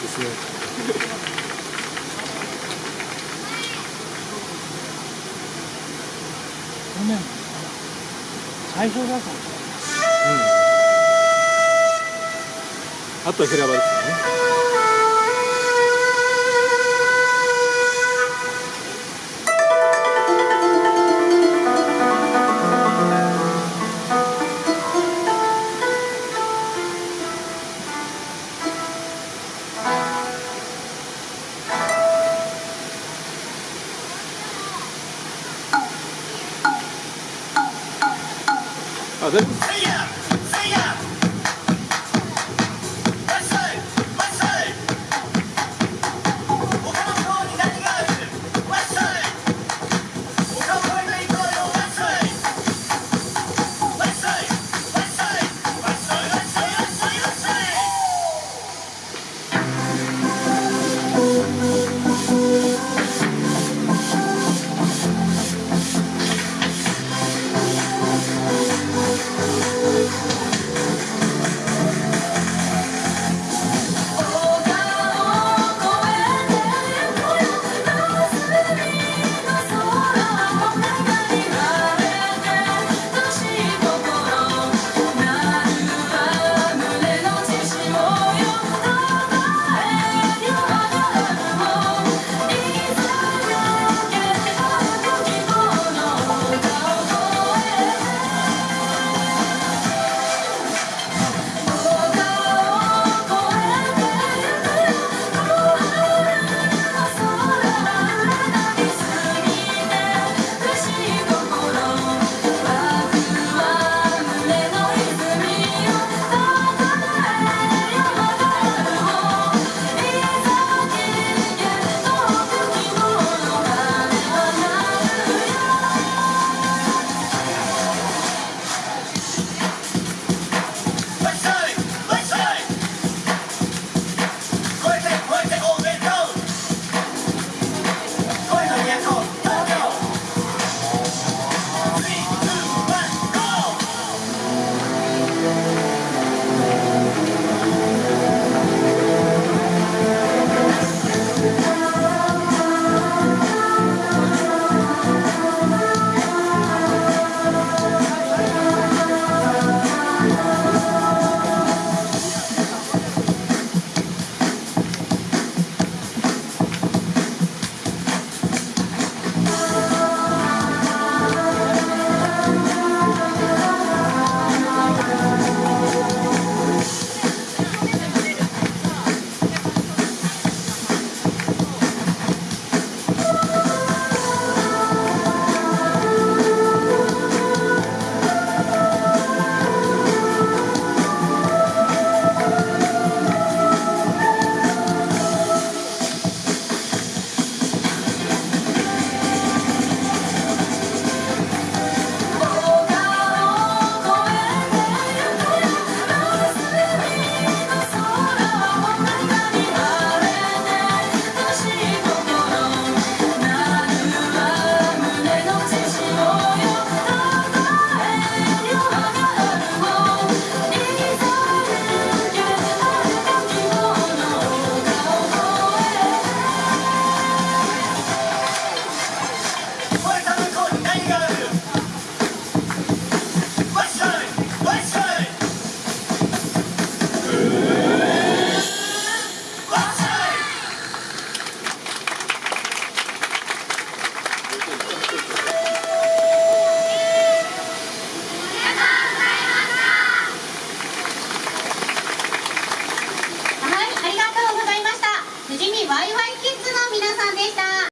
ですね。去年最初だとうん。あとは平場ですよねあ